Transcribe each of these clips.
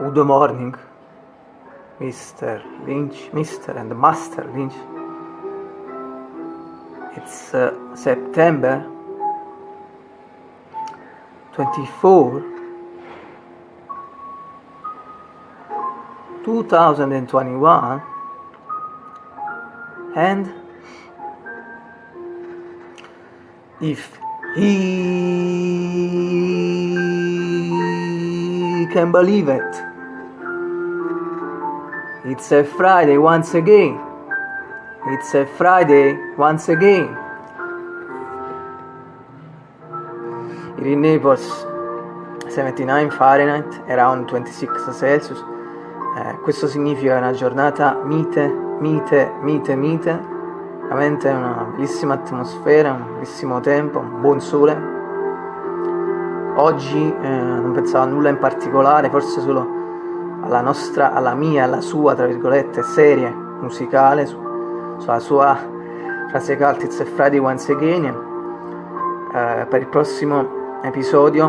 Good morning, Mr. Lynch, Mr. and Master Lynch. It's uh, September 24, 2021, and if he can believe it. It's a Friday once again. It's a Friday once again. Here in Naples 79 Fahrenheit, around 26 Celsius. Eh, questo significa una giornata mite, mite, mite, mite. Veramente una bellissima atmosfera, un bellissimo tempo, un buon sole. Oggi eh, non pensavo a nulla in particolare, forse solo alla nostra, alla mia, alla sua, tra virgolette, serie musicale, su, sulla sua frase cult It's a Friday Once Again. Eh, per il prossimo episodio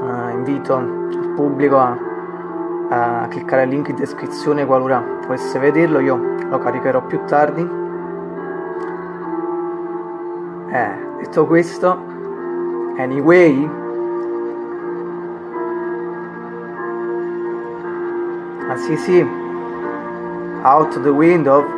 eh, invito il pubblico a, a, cliccare il link in descrizione qualora volesse vederlo, io lo caricherò più tardi. Eh, detto questo, anyway, as see. Out the window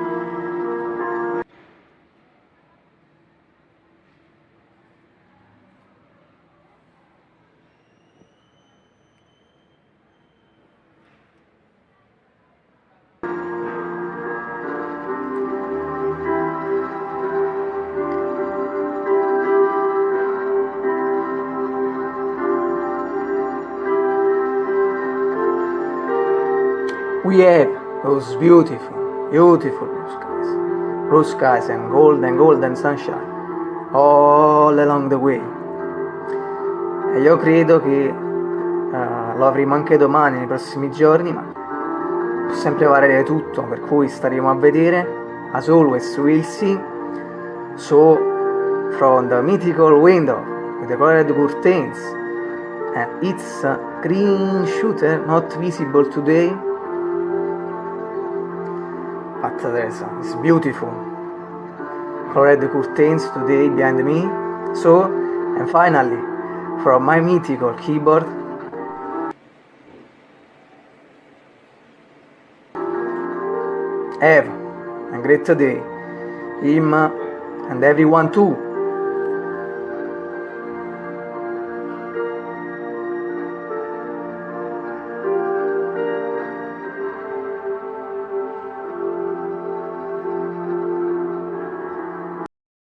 we have those beautiful, beautiful blue skies, blue skies and golden, golden sunshine all along the way. E io credo che uh, lo avremo anche domani, nei prossimi giorni, ma può sempre variare tutto, per cui staremo a vedere. As always, we'll see. So, from the mythical window with the colored curtains, and it's green shooter not visible today there's it's beautiful. Colored curtains today behind me. So and finally from my mythical keyboard. Have a great day. Him and everyone too